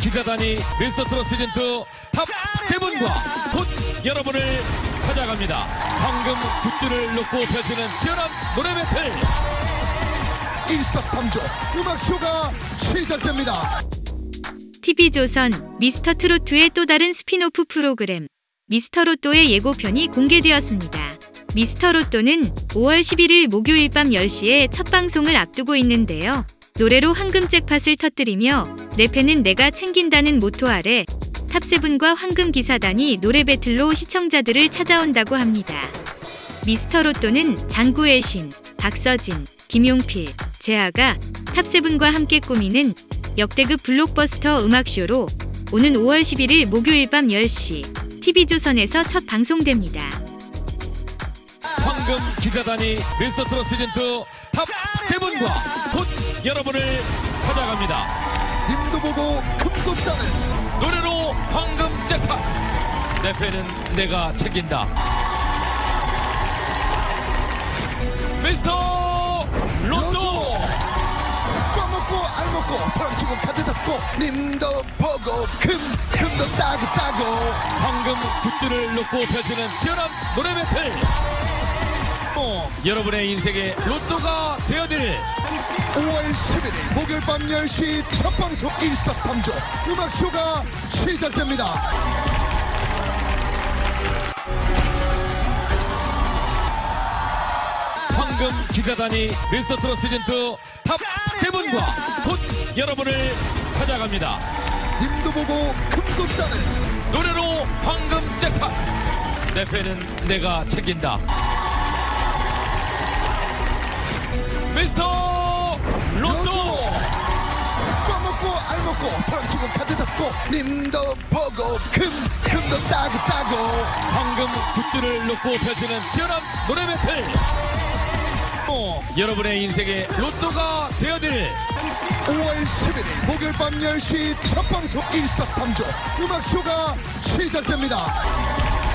기사단이 미스터 트롯 시즌2 top seven과 곧 여러분을 찾아갑니다. 황금 굿즈를 놓고 펼치는 치열한 노래 배틀. 일석삼조 음악쇼가 시작됩니다. TV조선 미스터 트롯의 또 다른 스피노프 프로그램 미스터 로또의 예고편이 공개되었습니다. 미스터 로또는 5월 11일 목요일 밤 10시에 첫 방송을 앞두고 있는데요. 노래로 황금 잭팟을 터뜨리며 내 팬은 내가 챙긴다는 모토 아래 top seven과 황금 기사단이 노래 배틀로 시청자들을 찾아온다고 합니다. 미스터 로또는 장구의 신, 박서진, 김용필, 재하가 top seven과 함께 꾸미는 역대급 블록버스터 음악쇼로 오는 5월 11일 목요일 밤 10시 TV조선에서 첫 방송됩니다. 황금 기사단이 미스터 트롯 시즌2 top 세븐과 곧 여러분을 찾아갑니다. 님도 보고 금도 따는 노래로 황금 잭팟. 내 팬은 내가 챙긴다. 미스터 로또. 꽉 먹고 알 먹고 털 주고 가져 잡고 님도 보고 금 금도 따고 따고 황금 굿즈를 놓고 펼치는 치열한 노래 배틀. 어 여러분의 인생의 로또가 되어드릴 5월 11일 목요일 밤 10시 첫 방송 일석삼조 음악쇼가 시작됩니다. 황금 기사단이 미스터 트롯 시즌2 top seven과 곧 여러분을 찾아갑니다. 님도 보고 금도 따는 노래로 황금 잭팟. 내 팬은 내가 챙긴다. 님도 보고 금 금도 따고 따고 황금 굿즈를 놓고 펼치는 치열한 노래 배틀. 어 여러분의 인생의 로또가 되어드릴 5월 11일 목요일 밤 10시 첫 방송 일석삼조 음악쇼가 시작됩니다.